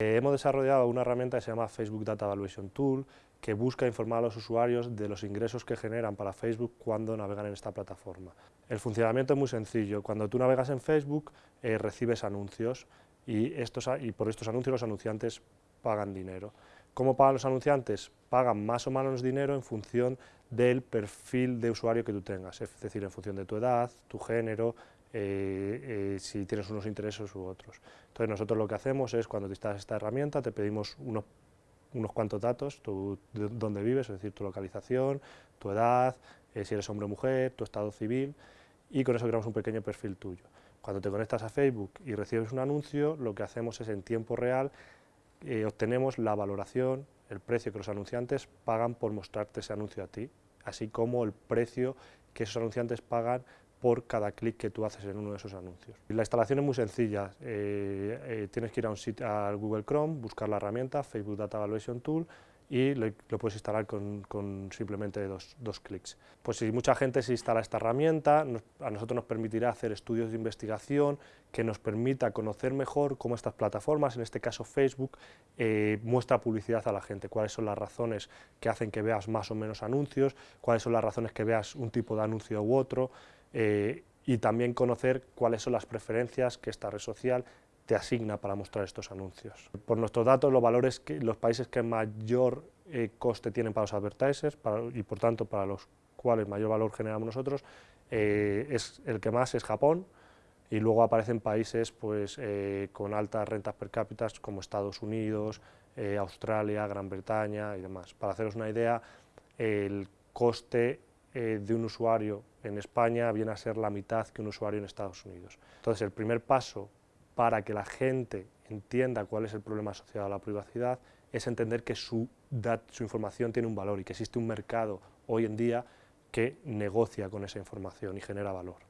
Eh, hemos desarrollado una herramienta que se llama Facebook Data Evaluation Tool, que busca informar a los usuarios de los ingresos que generan para Facebook cuando navegan en esta plataforma. El funcionamiento es muy sencillo, cuando tú navegas en Facebook eh, recibes anuncios y, y por estos anuncios los anunciantes pagan dinero. ¿Cómo pagan los anunciantes? Pagan más o menos dinero en función del perfil de usuario que tú tengas, es decir, en función de tu edad, tu género, eh, eh, si tienes unos intereses u otros. Entonces nosotros lo que hacemos es, cuando te instalas esta herramienta, te pedimos unos, unos cuantos datos, tu, dónde vives, es decir, tu localización, tu edad, eh, si eres hombre o mujer, tu estado civil, y con eso creamos un pequeño perfil tuyo. Cuando te conectas a Facebook y recibes un anuncio, lo que hacemos es en tiempo real, obtenemos la valoración, el precio que los anunciantes pagan por mostrarte ese anuncio a ti, así como el precio que esos anunciantes pagan por cada clic que tú haces en uno de esos anuncios. La instalación es muy sencilla, eh, eh, tienes que ir a un sitio, al Google Chrome, buscar la herramienta Facebook Data Evaluation Tool y lo, puedes instalar con, simplemente dos, dos, clics. Pues si mucha gente se instala esta herramienta, a nosotros nos permitirá hacer estudios de investigación que nos permita conocer mejor cómo estas plataformas, en este caso Facebook, eh, muestra publicidad a la gente, cuáles son las razones que hacen que veas más o menos anuncios, cuáles son las razones que veas un tipo de anuncio u otro, eh, y también conocer cuáles son las preferencias que esta red social te asigna para mostrar estos anuncios. Por nuestros datos, los valores que, los países que mayor eh, coste tienen para los advertisers y por tanto para los cuales mayor valor generamos nosotros, eh, es, el que más es Japón y luego aparecen países pues, eh, con altas rentas per cápita como Estados Unidos, Australia, Gran Bretaña y demás. Para haceros una idea, el coste de un usuario en España viene a ser la mitad que un usuario en Estados Unidos. Entonces el primer paso para que la gente entienda cuál es el problema asociado a la privacidad, es entender que su, su información tiene un valor y que existe un mercado hoy en día que negocia con esa información y genera valor.